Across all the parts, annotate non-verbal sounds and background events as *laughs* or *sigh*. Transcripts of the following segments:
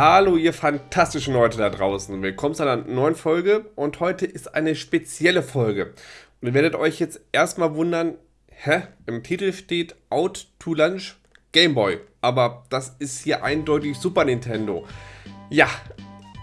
Hallo ihr fantastischen Leute da draußen. Willkommen zu einer neuen Folge und heute ist eine spezielle Folge. Und ihr werdet euch jetzt erstmal wundern, hä? Im Titel steht Out to Lunch Game Boy. Aber das ist hier eindeutig Super Nintendo. Ja,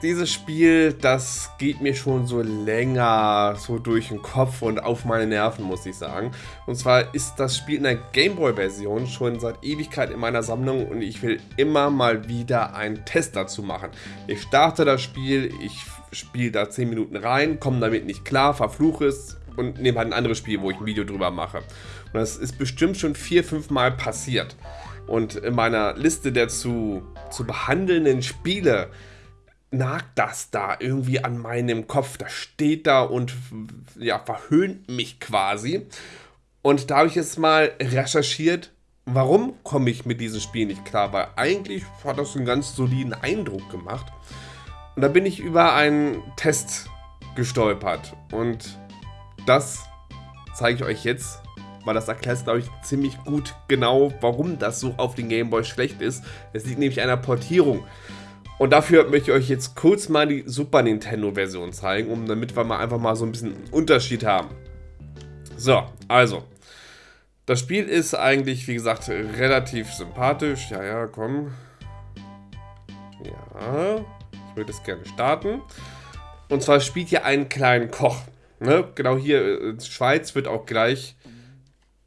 dieses Spiel, das geht mir schon so länger so durch den Kopf und auf meine Nerven, muss ich sagen. Und zwar ist das Spiel in der Gameboy-Version schon seit Ewigkeit in meiner Sammlung und ich will immer mal wieder einen Test dazu machen. Ich starte das Spiel, ich spiele da 10 Minuten rein, komme damit nicht klar, verfluche es und nehme halt ein anderes Spiel, wo ich ein Video drüber mache. Und das ist bestimmt schon 4-5 Mal passiert. Und in meiner Liste der zu, zu behandelnden Spiele nagt das da irgendwie an meinem Kopf. Das steht da und ja, verhöhnt mich quasi. Und da habe ich jetzt mal recherchiert, warum komme ich mit diesem Spiel nicht klar, weil eigentlich hat das einen ganz soliden Eindruck gemacht. Und da bin ich über einen Test gestolpert und das zeige ich euch jetzt, weil das erklärt, glaube ich, ziemlich gut genau, warum das so auf den Gameboy schlecht ist. Es liegt nämlich an einer Portierung. Und dafür möchte ich euch jetzt kurz mal die Super Nintendo Version zeigen, um damit wir mal einfach mal so ein bisschen Unterschied haben. So, also. Das Spiel ist eigentlich, wie gesagt, relativ sympathisch. Ja, ja, komm. Ja, ich würde es gerne starten. Und zwar spielt hier einen kleinen Koch. Ne? Genau hier in Schweiz wird auch gleich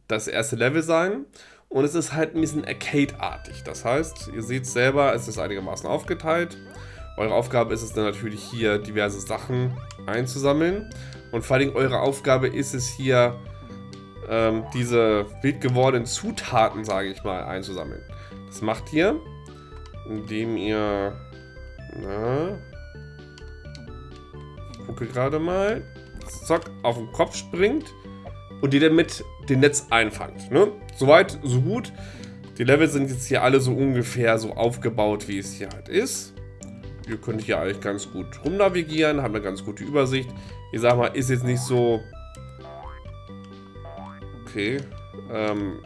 das erste Level sein. Und es ist halt ein bisschen Arcade-artig. Das heißt, ihr seht selber, es ist einigermaßen aufgeteilt. Eure Aufgabe ist es dann natürlich hier diverse Sachen einzusammeln. Und vor allem eure Aufgabe ist es hier, ähm, diese wild gewordenen Zutaten, sage ich mal, einzusammeln. Das macht ihr, indem ihr, na, gucke gerade mal, zack, auf den Kopf springt und die dann mit dem Netz einfangt. Ne? Soweit, so gut. Die Level sind jetzt hier alle so ungefähr so aufgebaut, wie es hier halt ist. Ihr könnt hier eigentlich ganz gut rumnavigieren, haben eine ganz gute Übersicht. Ich sag mal, ist jetzt nicht so... Okay. Ähm...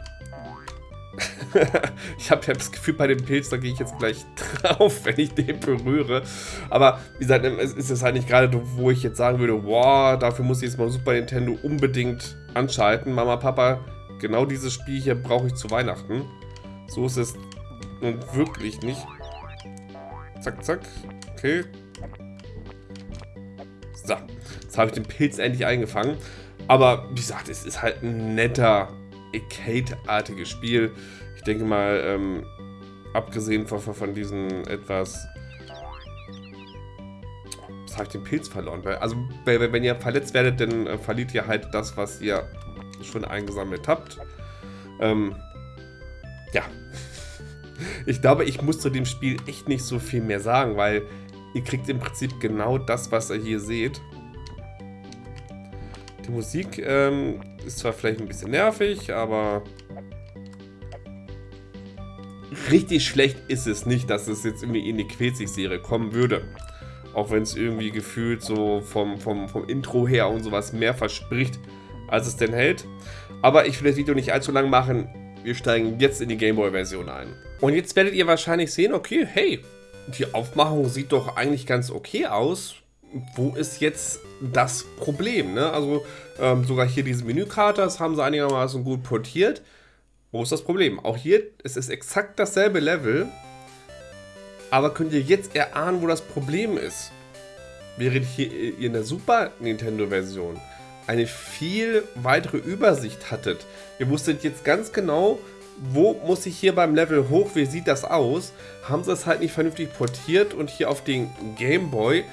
*laughs* ich habe ja das Gefühl, bei dem Pilz, da gehe ich jetzt gleich *laughs* drauf, wenn ich den berühre. Aber wie gesagt, es ist halt nicht gerade, wo ich jetzt sagen würde, wow, dafür muss ich jetzt mal Super Nintendo unbedingt anschalten. Mama, Papa, genau dieses Spiel hier brauche ich zu Weihnachten. So ist es nun wirklich nicht. Zack, zack. Okay. So, jetzt habe ich den Pilz endlich eingefangen. Aber wie gesagt, es ist halt ein netter, Arcade-artiges Spiel. Ich denke mal, ähm, abgesehen von, von diesen etwas... Jetzt habe ich den Pilz verloren. Also, wenn ihr verletzt werdet, dann äh, verliert ihr halt das, was ihr schon eingesammelt habt. Ähm, ja. *laughs* Ich glaube, ich muss zu dem Spiel echt nicht so viel mehr sagen, weil ihr kriegt im Prinzip genau das, was ihr hier seht. Die Musik ähm, ist zwar vielleicht ein bisschen nervig, aber richtig schlecht ist es nicht, dass es jetzt irgendwie in die Quetzig-Serie kommen würde. Auch wenn es irgendwie gefühlt so vom, vom, vom Intro her und sowas mehr verspricht, als es denn hält. Aber ich will das Video nicht allzu lang machen. Wir steigen jetzt in die Gameboy-Version ein. Und jetzt werdet ihr wahrscheinlich sehen, okay, hey, die Aufmachung sieht doch eigentlich ganz okay aus. Wo ist jetzt das Problem? Ne? Also ähm, sogar hier diese Menükarte, das haben sie einigermaßen gut portiert. Wo ist das Problem? Auch hier es ist exakt dasselbe Level. Aber könnt ihr jetzt erahnen, wo das Problem ist? Während hier in der Super Nintendo Version eine viel weitere Übersicht hattet. Ihr wusstet jetzt ganz genau, wo muss ich hier beim Level hoch, wie sieht das aus? Haben sie es halt nicht vernünftig portiert und hier auf den Game Boy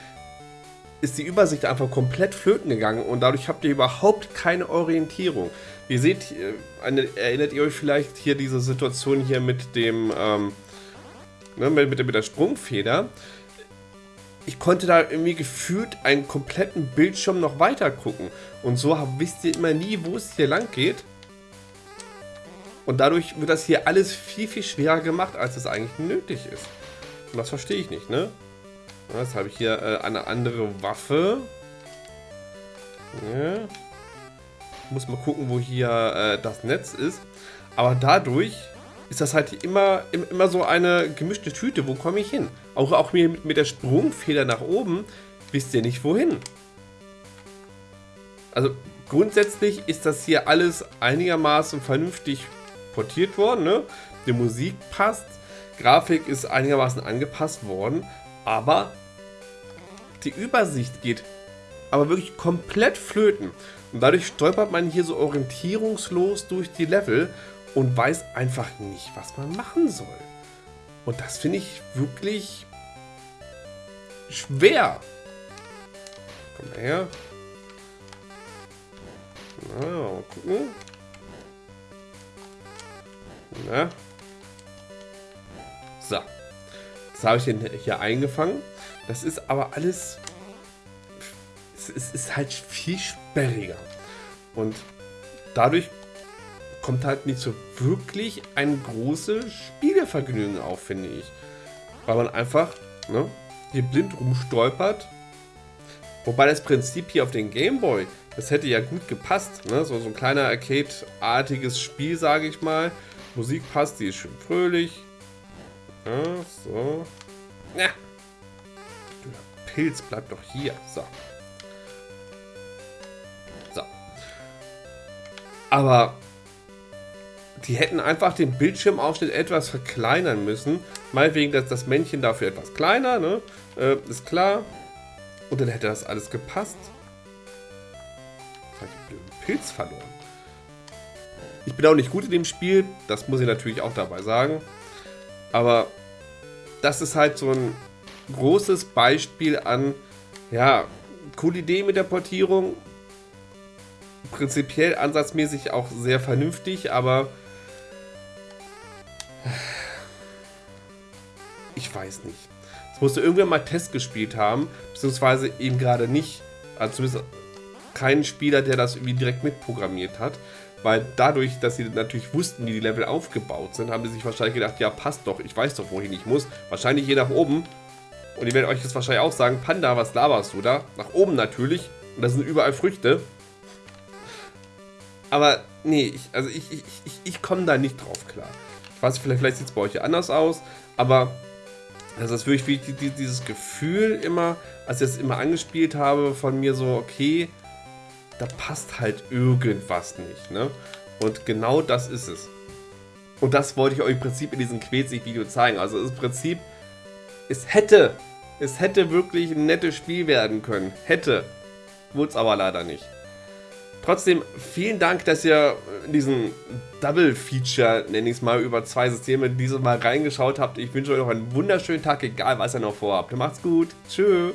ist die Übersicht einfach komplett flöten gegangen und dadurch habt ihr überhaupt keine Orientierung. Ihr seht, äh, erinnert ihr euch vielleicht hier diese Situation hier mit dem, ähm, ne, mit, mit der Sprungfeder? ich konnte da irgendwie gefühlt einen kompletten Bildschirm noch weiter gucken. Und so wisst ihr immer nie, wo es hier lang geht. Und dadurch wird das hier alles viel, viel schwerer gemacht, als es eigentlich nötig ist. Und das verstehe ich nicht, ne? Jetzt habe ich hier äh, eine andere Waffe. Ja. Muss mal gucken, wo hier äh, das Netz ist. Aber dadurch ist das halt immer, immer so eine gemischte Tüte. Wo komme ich hin? Auch, auch mit, mit der Sprungfeder nach oben wisst ihr nicht wohin. Also grundsätzlich ist das hier alles einigermaßen vernünftig portiert worden. Ne? Die Musik passt, Grafik ist einigermaßen angepasst worden, aber die Übersicht geht aber wirklich komplett flöten. Und dadurch stolpert man hier so orientierungslos durch die Level und weiß einfach nicht, was man machen soll. Und das finde ich wirklich schwer. Komm mal her. Na, mal gucken. Na. So. Das habe ich hier eingefangen. Das ist aber alles... Es ist halt viel sperriger. Und dadurch kommt halt nicht so wirklich ein großes Spielevergnügen auf, finde ich. Weil man einfach ne, hier blind rumstolpert. Wobei das Prinzip hier auf den Gameboy, das hätte ja gut gepasst. Ne? So, so ein kleiner Arcade-artiges Spiel, sage ich mal. Musik passt, die ist schön fröhlich. Ja, so. Ja. Der Pilz bleibt doch hier. So. So. Aber die hätten einfach den Bildschirmausschnitt etwas verkleinern müssen. Meinetwegen dass das Männchen dafür etwas kleiner, ne? Äh, ist klar. Und dann hätte das alles gepasst. Jetzt habe ich den Pilz verloren. Ich bin auch nicht gut in dem Spiel, das muss ich natürlich auch dabei sagen. Aber das ist halt so ein großes Beispiel an, ja, coole Idee mit der Portierung. Prinzipiell ansatzmäßig auch sehr vernünftig, aber ich weiß nicht. Es musste irgendwer mal Test gespielt haben, beziehungsweise eben gerade nicht. Also zumindest kein Spieler, der das irgendwie direkt mitprogrammiert hat. Weil dadurch, dass sie natürlich wussten, wie die Level aufgebaut sind, haben sie sich wahrscheinlich gedacht, ja passt doch, ich weiß doch, wohin ich muss. Wahrscheinlich je nach oben. Und ich werde euch jetzt wahrscheinlich auch sagen, Panda, was laberst du da? Nach oben natürlich. Und da sind überall Früchte. Aber nee, ich, also ich, ich, ich, ich komme da nicht drauf klar. Ich weiß, vielleicht, vielleicht sieht es bei euch anders aus, aber das ist wirklich wie dieses Gefühl immer, als ich das immer angespielt habe, von mir so, okay, da passt halt irgendwas nicht. Ne? Und genau das ist es. Und das wollte ich euch im Prinzip in diesem Quetzig-Video zeigen. Also im Prinzip, es hätte, es hätte wirklich ein nettes Spiel werden können. Hätte. Wurde es aber leider nicht. Trotzdem, vielen Dank, dass ihr diesen Double-Feature, nenne ich es mal, über zwei Systeme dieses Mal reingeschaut habt. Ich wünsche euch noch einen wunderschönen Tag, egal was ihr noch vorhabt. Macht's gut. Tschüss.